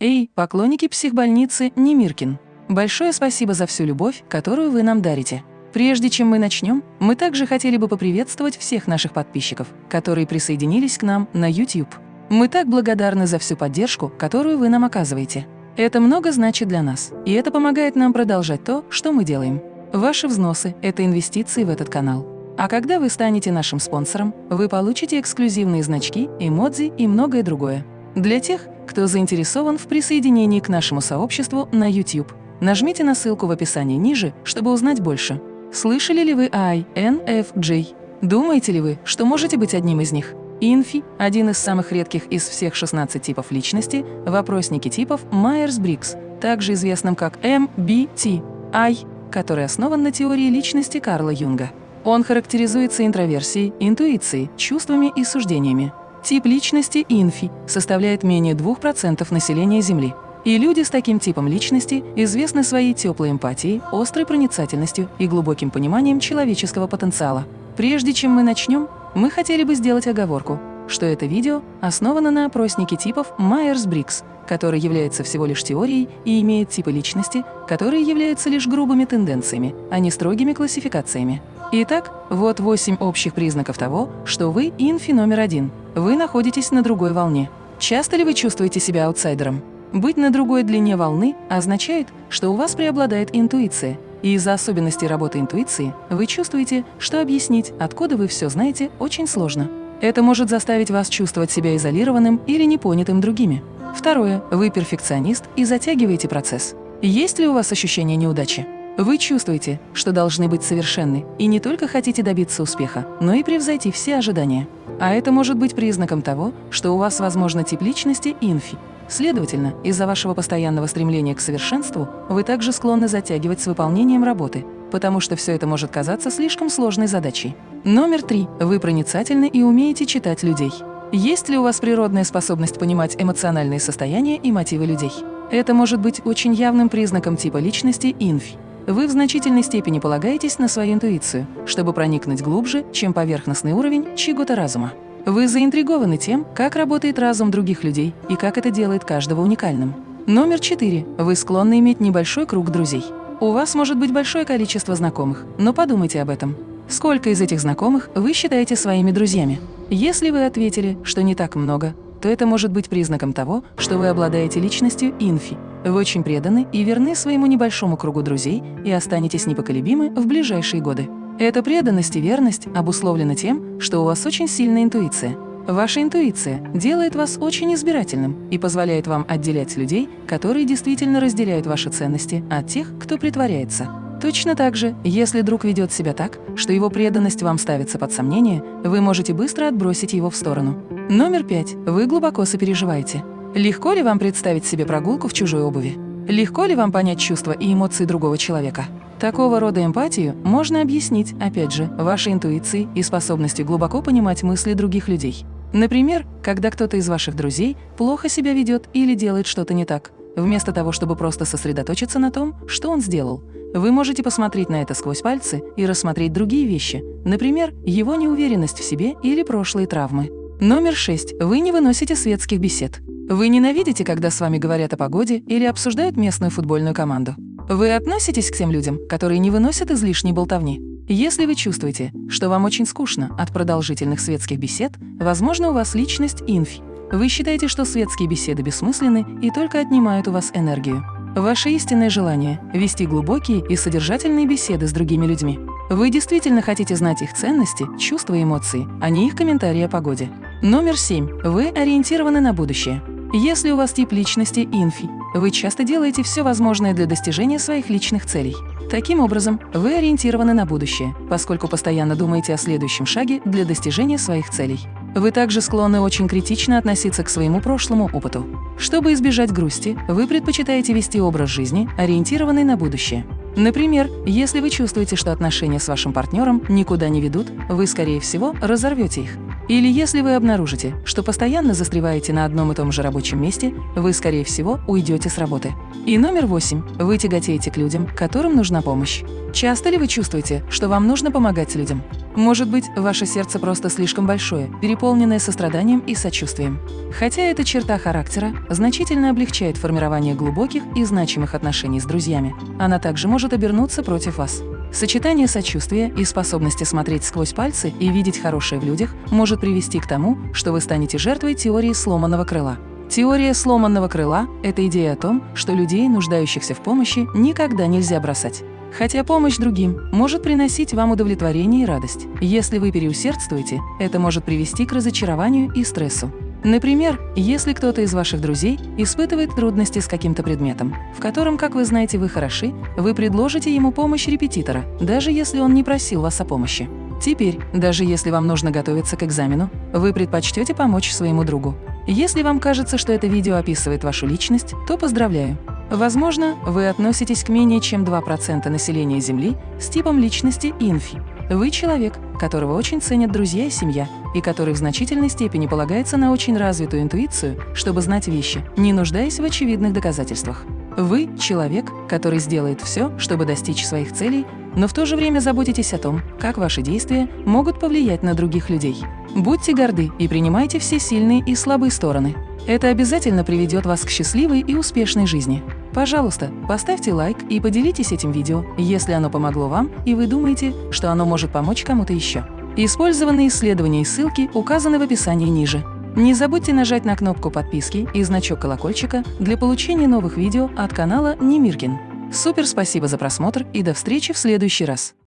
Эй, поклонники психбольницы Немиркин! Большое спасибо за всю любовь, которую вы нам дарите. Прежде чем мы начнем, мы также хотели бы поприветствовать всех наших подписчиков, которые присоединились к нам на YouTube. Мы так благодарны за всю поддержку, которую вы нам оказываете. Это много значит для нас, и это помогает нам продолжать то, что мы делаем. Ваши взносы – это инвестиции в этот канал. А когда вы станете нашим спонсором, вы получите эксклюзивные значки, эмодзи и многое другое. Для тех, кто заинтересован в присоединении к нашему сообществу на YouTube, нажмите на ссылку в описании ниже, чтобы узнать больше. Слышали ли вы о INFJ? Думаете ли вы, что можете быть одним из них? Инфи – один из самых редких из всех 16 типов личности в опроснике типов Майерс-Бриггс, также известным как MBTI, который основан на теории личности Карла Юнга. Он характеризуется интроверсией, интуицией, чувствами и суждениями. Тип личности инфи составляет менее 2% населения Земли. И люди с таким типом личности известны своей теплой эмпатией, острой проницательностью и глубоким пониманием человеческого потенциала. Прежде чем мы начнем, мы хотели бы сделать оговорку, что это видео основано на опроснике типов Майерс-Бриггс, который является всего лишь теорией и имеет типы личности, которые являются лишь грубыми тенденциями, а не строгими классификациями. Итак, вот восемь общих признаков того, что вы инфи номер один. Вы находитесь на другой волне. Часто ли вы чувствуете себя аутсайдером? Быть на другой длине волны означает, что у вас преобладает интуиция, и из-за особенностей работы интуиции вы чувствуете, что объяснить, откуда вы все знаете, очень сложно. Это может заставить вас чувствовать себя изолированным или непонятым другими. Второе. Вы перфекционист и затягиваете процесс. Есть ли у вас ощущение неудачи? Вы чувствуете, что должны быть совершенны, и не только хотите добиться успеха, но и превзойти все ожидания. А это может быть признаком того, что у вас, возможно, тип личности инфи. Следовательно, из-за вашего постоянного стремления к совершенству вы также склонны затягивать с выполнением работы, потому что все это может казаться слишком сложной задачей. Номер три. Вы проницательны и умеете читать людей. Есть ли у вас природная способность понимать эмоциональные состояния и мотивы людей? Это может быть очень явным признаком типа личности инфи. Вы в значительной степени полагаетесь на свою интуицию, чтобы проникнуть глубже, чем поверхностный уровень чьего-то разума. Вы заинтригованы тем, как работает разум других людей и как это делает каждого уникальным. Номер четыре. Вы склонны иметь небольшой круг друзей. У вас может быть большое количество знакомых, но подумайте об этом. Сколько из этих знакомых вы считаете своими друзьями? Если вы ответили, что не так много, то это может быть признаком того, что вы обладаете личностью инфи, вы очень преданы и верны своему небольшому кругу друзей и останетесь непоколебимы в ближайшие годы. Эта преданность и верность обусловлена тем, что у вас очень сильная интуиция. Ваша интуиция делает вас очень избирательным и позволяет вам отделять людей, которые действительно разделяют ваши ценности, от тех, кто притворяется. Точно так же, если друг ведет себя так, что его преданность вам ставится под сомнение, вы можете быстро отбросить его в сторону. Номер пять. Вы глубоко сопереживаете. Легко ли вам представить себе прогулку в чужой обуви? Легко ли вам понять чувства и эмоции другого человека? Такого рода эмпатию можно объяснить, опять же, вашей интуицией и способностью глубоко понимать мысли других людей. Например, когда кто-то из ваших друзей плохо себя ведет или делает что-то не так, вместо того, чтобы просто сосредоточиться на том, что он сделал, вы можете посмотреть на это сквозь пальцы и рассмотреть другие вещи, например, его неуверенность в себе или прошлые травмы. Номер шесть. Вы не выносите светских бесед. Вы ненавидите, когда с вами говорят о погоде или обсуждают местную футбольную команду. Вы относитесь к тем людям, которые не выносят излишней болтовни. Если вы чувствуете, что вам очень скучно от продолжительных светских бесед, возможно, у вас личность инфи. Вы считаете, что светские беседы бессмысленны и только отнимают у вас энергию. Ваше истинное желание – вести глубокие и содержательные беседы с другими людьми. Вы действительно хотите знать их ценности, чувства и эмоции, а не их комментарии о погоде. Номер семь. Вы ориентированы на будущее. Если у вас тип личности инфи, вы часто делаете все возможное для достижения своих личных целей. Таким образом, вы ориентированы на будущее, поскольку постоянно думаете о следующем шаге для достижения своих целей. Вы также склонны очень критично относиться к своему прошлому опыту. Чтобы избежать грусти, вы предпочитаете вести образ жизни, ориентированный на будущее. Например, если вы чувствуете, что отношения с вашим партнером никуда не ведут, вы, скорее всего, разорвете их. Или если вы обнаружите, что постоянно застреваете на одном и том же рабочем месте, вы, скорее всего, уйдете с работы. И номер восемь. Вы тяготеете к людям, которым нужна помощь. Часто ли вы чувствуете, что вам нужно помогать людям? Может быть, ваше сердце просто слишком большое, переполненное состраданием и сочувствием. Хотя эта черта характера значительно облегчает формирование глубоких и значимых отношений с друзьями, она также может обернуться против вас. Сочетание сочувствия и способности смотреть сквозь пальцы и видеть хорошее в людях может привести к тому, что вы станете жертвой теории сломанного крыла. Теория сломанного крыла – это идея о том, что людей, нуждающихся в помощи, никогда нельзя бросать. Хотя помощь другим может приносить вам удовлетворение и радость. Если вы переусердствуете, это может привести к разочарованию и стрессу. Например, если кто-то из ваших друзей испытывает трудности с каким-то предметом, в котором, как вы знаете, вы хороши, вы предложите ему помощь репетитора, даже если он не просил вас о помощи. Теперь, даже если вам нужно готовиться к экзамену, вы предпочтете помочь своему другу. Если вам кажется, что это видео описывает вашу личность, то поздравляю. Возможно, вы относитесь к менее чем 2% населения Земли с типом личности инфи. Вы человек, которого очень ценят друзья и семья, и который в значительной степени полагается на очень развитую интуицию, чтобы знать вещи, не нуждаясь в очевидных доказательствах. Вы – человек, который сделает все, чтобы достичь своих целей, но в то же время заботитесь о том, как ваши действия могут повлиять на других людей. Будьте горды и принимайте все сильные и слабые стороны. Это обязательно приведет вас к счастливой и успешной жизни. Пожалуйста, поставьте лайк и поделитесь этим видео, если оно помогло вам и вы думаете, что оно может помочь кому-то еще. Использованные исследования и ссылки указаны в описании ниже. Не забудьте нажать на кнопку подписки и значок колокольчика для получения новых видео от канала Немиркин. Супер спасибо за просмотр и до встречи в следующий раз!